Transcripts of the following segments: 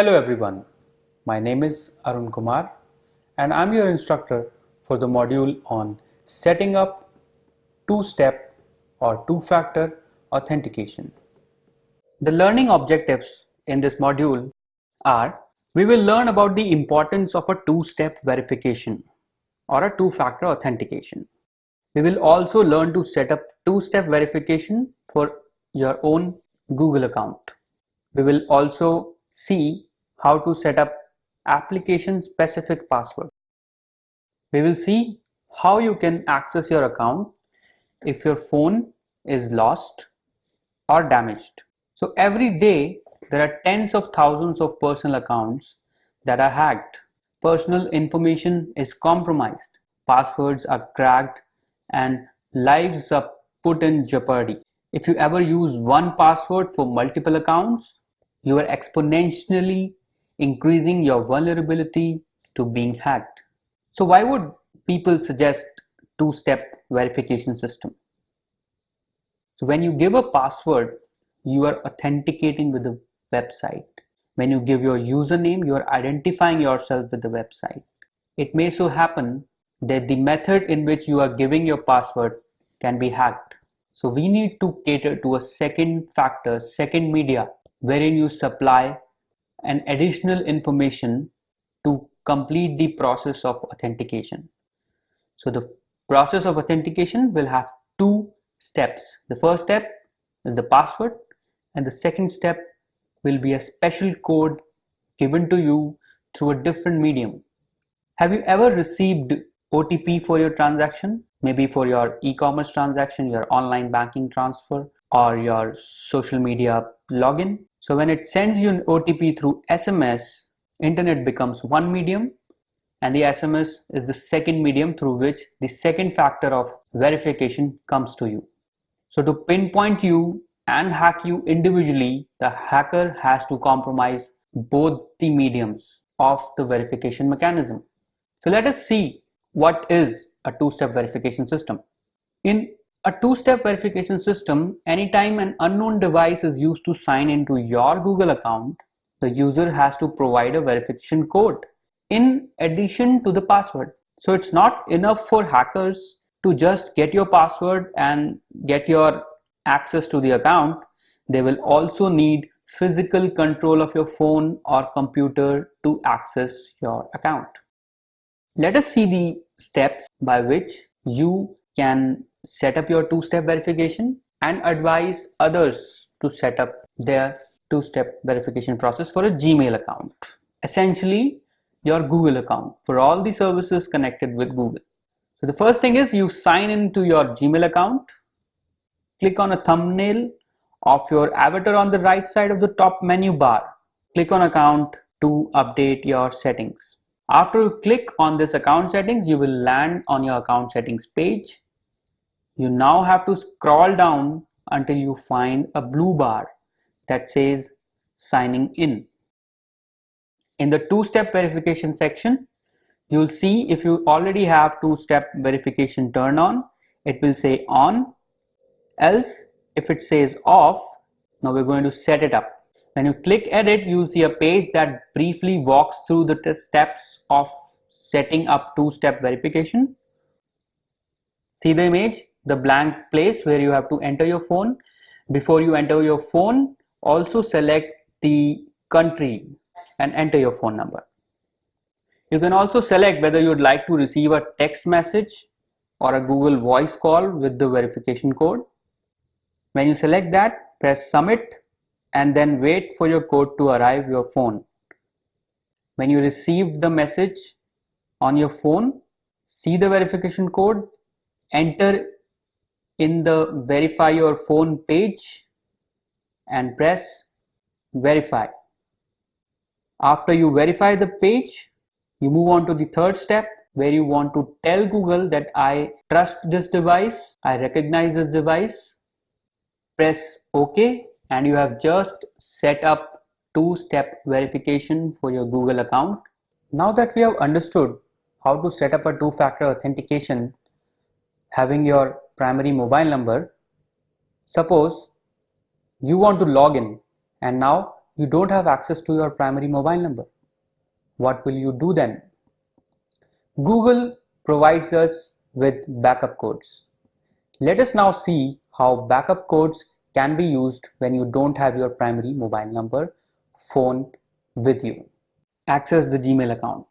Hello everyone, my name is Arun Kumar and I'm your instructor for the module on setting up two-step or two-factor authentication. The learning objectives in this module are we will learn about the importance of a two-step verification or a two-factor authentication. We will also learn to set up two-step verification for your own Google account. We will also see how to set up application specific password. We will see how you can access your account if your phone is lost or damaged. So every day there are tens of thousands of personal accounts that are hacked. Personal information is compromised, passwords are cracked and lives are put in jeopardy. If you ever use one password for multiple accounts, you are exponentially increasing your vulnerability to being hacked. So why would people suggest two-step verification system? So when you give a password, you are authenticating with the website. When you give your username, you are identifying yourself with the website. It may so happen that the method in which you are giving your password can be hacked. So we need to cater to a second factor, second media, wherein you supply an additional information to complete the process of authentication. So the process of authentication will have two steps. The first step is the password and the second step will be a special code given to you through a different medium. Have you ever received OTP for your transaction? Maybe for your e-commerce transaction, your online banking transfer or your social media login. So when it sends you an OTP through SMS, internet becomes one medium and the SMS is the second medium through which the second factor of verification comes to you. So to pinpoint you and hack you individually, the hacker has to compromise both the mediums of the verification mechanism. So let us see what is a two-step verification system. In a two-step verification system, anytime an unknown device is used to sign into your Google account, the user has to provide a verification code in addition to the password. So it's not enough for hackers to just get your password and get your access to the account, they will also need physical control of your phone or computer to access your account. Let us see the steps by which you can set up your two-step verification and advise others to set up their two-step verification process for a Gmail account. Essentially, your Google account for all the services connected with Google. So the first thing is you sign into your Gmail account click on a thumbnail of your avatar on the right side of the top menu bar. Click on account to update your settings. After you click on this account settings, you will land on your account settings page. You now have to scroll down until you find a blue bar that says signing in. In the two-step verification section, you'll see if you already have two-step verification turned on, it will say on else if it says off now we're going to set it up when you click edit you'll see a page that briefly walks through the steps of setting up two-step verification. See the image? The blank place where you have to enter your phone. Before you enter your phone also select the country and enter your phone number. You can also select whether you'd like to receive a text message or a Google voice call with the verification code. When you select that, press submit and then wait for your code to arrive your phone. When you receive the message on your phone, see the verification code, enter in the verify your phone page and press verify. After you verify the page, you move on to the third step where you want to tell Google that I trust this device, I recognize this device press OK and you have just set up two-step verification for your Google account. Now that we have understood how to set up a two-factor authentication having your primary mobile number, suppose you want to log in and now you don't have access to your primary mobile number. What will you do then? Google provides us with backup codes. Let us now see how backup codes can be used when you don't have your primary mobile number phone with you. Access the Gmail account.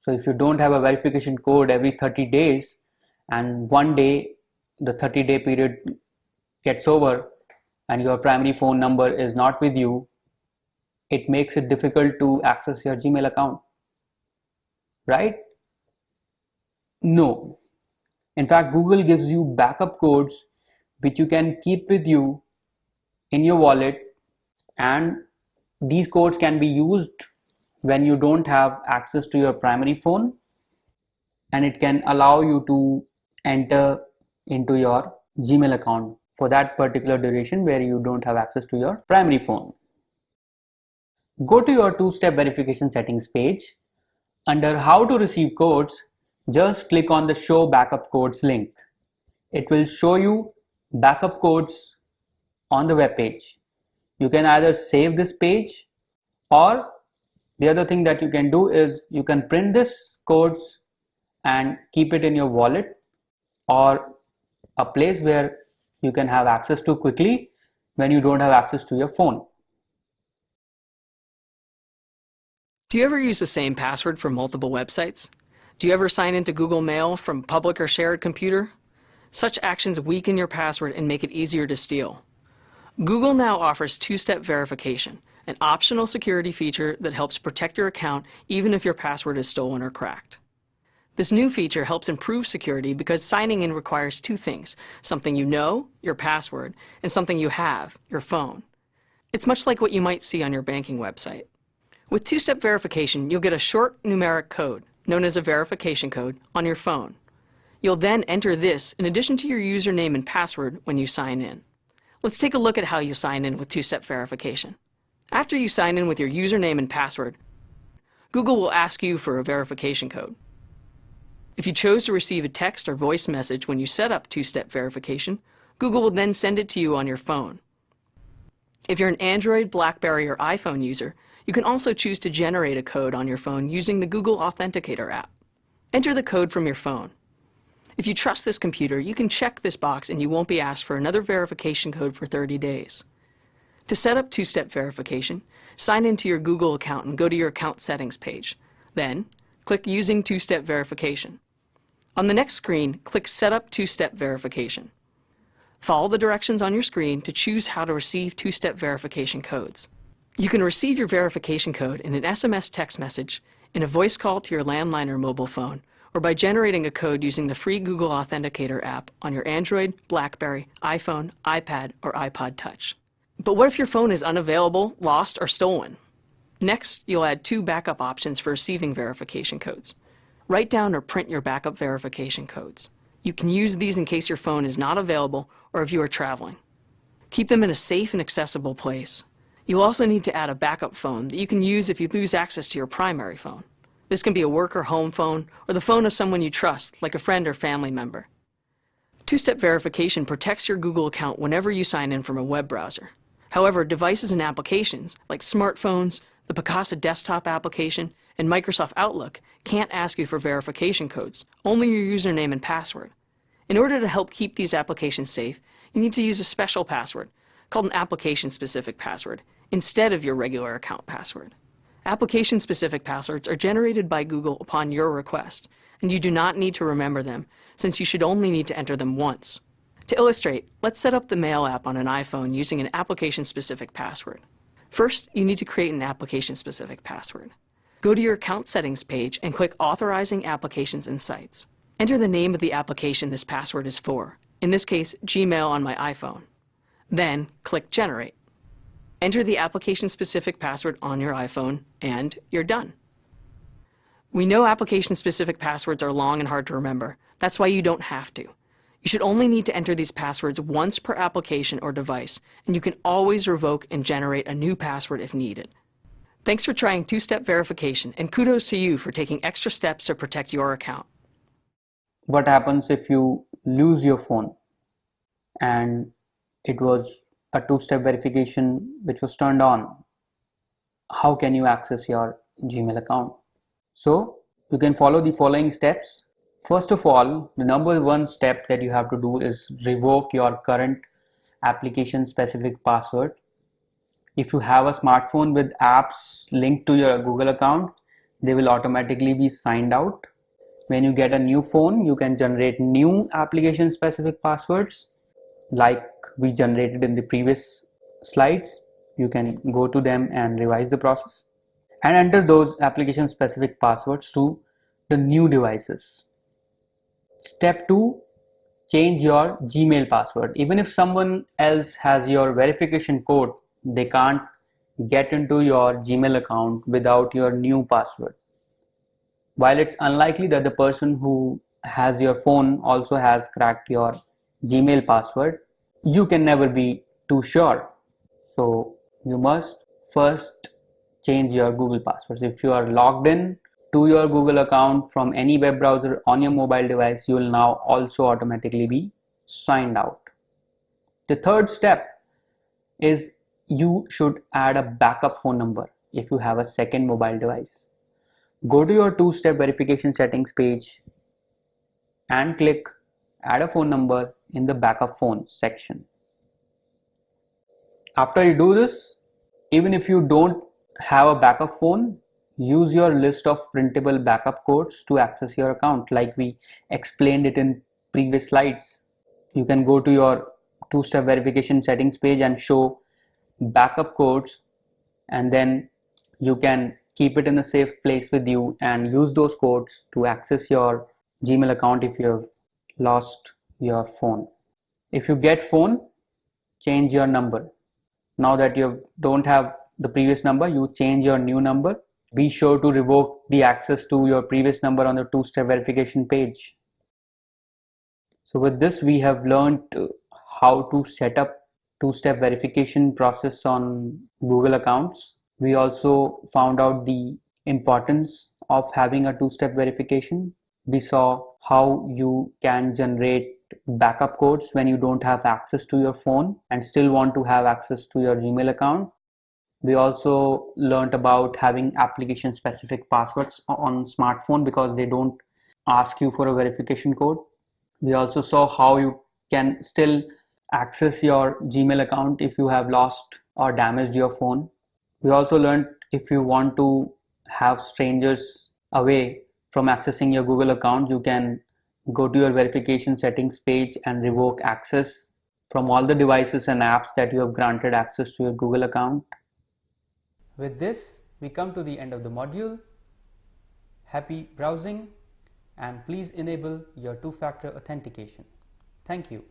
So if you don't have a verification code every 30 days and one day the 30 day period gets over and your primary phone number is not with you, it makes it difficult to access your Gmail account, right? No. In fact, Google gives you backup codes which you can keep with you in your wallet and these codes can be used when you don't have access to your primary phone and it can allow you to enter into your Gmail account for that particular duration where you don't have access to your primary phone. Go to your two-step verification settings page. Under how to receive codes, just click on the show backup codes link. It will show you backup codes on the web page. You can either save this page or the other thing that you can do is you can print this codes and keep it in your wallet or a place where you can have access to quickly when you don't have access to your phone. Do you ever use the same password for multiple websites? Do you ever sign into Google Mail from public or shared computer? Such actions weaken your password and make it easier to steal. Google now offers two-step verification, an optional security feature that helps protect your account even if your password is stolen or cracked. This new feature helps improve security because signing in requires two things, something you know, your password, and something you have, your phone. It's much like what you might see on your banking website. With two-step verification, you'll get a short numeric code, known as a verification code, on your phone. You'll then enter this in addition to your username and password when you sign in. Let's take a look at how you sign in with two-step verification. After you sign in with your username and password, Google will ask you for a verification code. If you chose to receive a text or voice message when you set up two-step verification, Google will then send it to you on your phone. If you're an Android, BlackBerry, or iPhone user, you can also choose to generate a code on your phone using the Google Authenticator app. Enter the code from your phone. If you trust this computer, you can check this box and you won't be asked for another verification code for 30 days. To set up two-step verification, sign into your Google account and go to your account settings page. Then, click Using Two-Step Verification. On the next screen, click Set up Two-Step Verification. Follow the directions on your screen to choose how to receive two-step verification codes. You can receive your verification code in an SMS text message, in a voice call to your landline or mobile phone, or by generating a code using the free Google Authenticator app on your Android, BlackBerry, iPhone, iPad, or iPod Touch. But what if your phone is unavailable, lost, or stolen? Next, you'll add two backup options for receiving verification codes. Write down or print your backup verification codes. You can use these in case your phone is not available or if you are traveling. Keep them in a safe and accessible place. You'll also need to add a backup phone that you can use if you lose access to your primary phone. This can be a work or home phone or the phone of someone you trust, like a friend or family member. Two-step verification protects your Google account whenever you sign in from a web browser. However, devices and applications, like smartphones, the Picasa desktop application, and Microsoft Outlook can't ask you for verification codes, only your username and password. In order to help keep these applications safe, you need to use a special password, called an application-specific password, instead of your regular account password. Application-specific passwords are generated by Google upon your request, and you do not need to remember them, since you should only need to enter them once. To illustrate, let's set up the Mail app on an iPhone using an application-specific password. First, you need to create an application-specific password. Go to your account settings page and click Authorizing Applications and Sites. Enter the name of the application this password is for, in this case, Gmail on my iPhone. Then, click Generate. Enter the application-specific password on your iPhone, and you're done. We know application-specific passwords are long and hard to remember. That's why you don't have to. You should only need to enter these passwords once per application or device, and you can always revoke and generate a new password if needed. Thanks for trying two-step verification, and kudos to you for taking extra steps to protect your account. What happens if you lose your phone and it was a two-step verification which was turned on how can you access your Gmail account. So you can follow the following steps. First of all, the number one step that you have to do is revoke your current application specific password. If you have a smartphone with apps linked to your Google account, they will automatically be signed out. When you get a new phone, you can generate new application specific passwords like we generated in the previous slides. You can go to them and revise the process and enter those application specific passwords to the new devices. Step 2 change your Gmail password. Even if someone else has your verification code, they can't get into your Gmail account without your new password. While it's unlikely that the person who has your phone also has cracked your Gmail password, you can never be too sure. So you must first change your Google passwords. If you are logged in to your Google account from any web browser on your mobile device, you will now also automatically be signed out. The third step is you should add a backup phone number if you have a second mobile device. Go to your two-step verification settings page and click add a phone number in the backup phones section. After you do this, even if you don't have a backup phone, use your list of printable backup codes to access your account like we explained it in previous slides. You can go to your two-step verification settings page and show backup codes and then you can keep it in a safe place with you and use those codes to access your Gmail account if you have lost your phone. If you get phone, change your number. Now that you don't have the previous number, you change your new number. Be sure to revoke the access to your previous number on the two-step verification page. So with this, we have learned how to set up two-step verification process on Google accounts. We also found out the importance of having a two-step verification. We saw how you can generate backup codes when you don't have access to your phone and still want to have access to your Gmail account. We also learned about having application specific passwords on smartphone because they don't ask you for a verification code. We also saw how you can still access your Gmail account if you have lost or damaged your phone. We also learned if you want to have strangers away from accessing your Google account, you can go to your verification settings page and revoke access from all the devices and apps that you have granted access to your Google account. With this, we come to the end of the module. Happy browsing and please enable your two-factor authentication. Thank you.